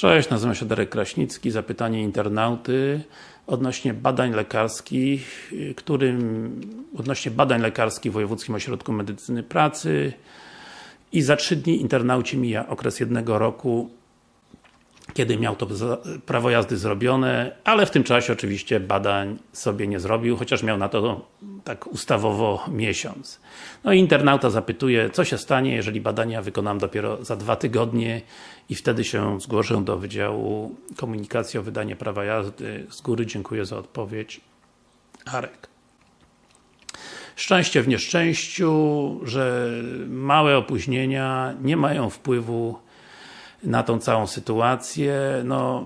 Cześć, nazywam się Darek Kraśnicki. Zapytanie internauty odnośnie badań lekarskich, którym odnośnie badań lekarskich w Wojewódzkim Ośrodku Medycyny Pracy i za trzy dni internaucie mija okres jednego roku kiedy miał to prawo jazdy zrobione, ale w tym czasie oczywiście badań sobie nie zrobił, chociaż miał na to tak ustawowo miesiąc. No i internauta zapytuje, co się stanie, jeżeli badania wykonam dopiero za dwa tygodnie i wtedy się zgłoszę do Wydziału Komunikacji o wydanie prawa jazdy. Z góry dziękuję za odpowiedź. Arek. Szczęście w nieszczęściu, że małe opóźnienia nie mają wpływu na tą całą sytuację. No,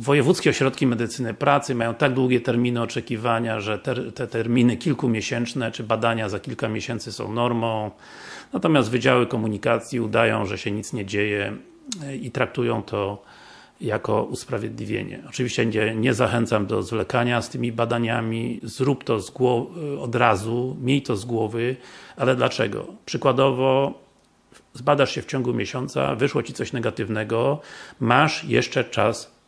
wojewódzkie ośrodki medycyny pracy mają tak długie terminy oczekiwania, że te, te, terminy kilkumiesięczne, czy badania za kilka miesięcy są normą. Natomiast Wydziały Komunikacji udają, że się nic nie dzieje i traktują to jako usprawiedliwienie. Oczywiście nie, nie zachęcam do zwlekania z tymi badaniami, zrób to z od razu, miej to z głowy, ale dlaczego? Przykładowo zbadasz się w ciągu miesiąca, wyszło Ci coś negatywnego, masz jeszcze czas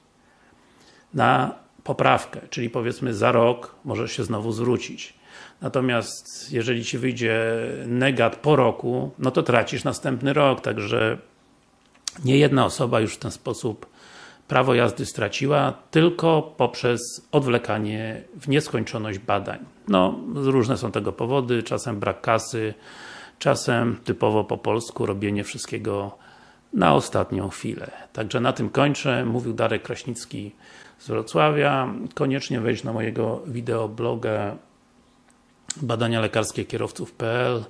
na poprawkę, czyli powiedzmy za rok możesz się znowu zwrócić. Natomiast jeżeli Ci wyjdzie negat po roku, no to tracisz następny rok, także nie jedna osoba już w ten sposób prawo jazdy straciła, tylko poprzez odwlekanie w nieskończoność badań. No, różne są tego powody, czasem brak kasy, Czasem, typowo po polsku, robienie wszystkiego na ostatnią chwilę. Także na tym kończę. Mówił Darek Kraśnicki z Wrocławia. Koniecznie wejdź na mojego wideobloga badania lekarskie kierowców.pl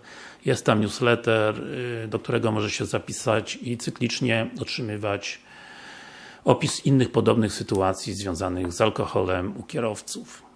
Jest tam newsletter, y, do którego możesz się zapisać i cyklicznie otrzymywać opis innych podobnych sytuacji związanych z alkoholem u kierowców.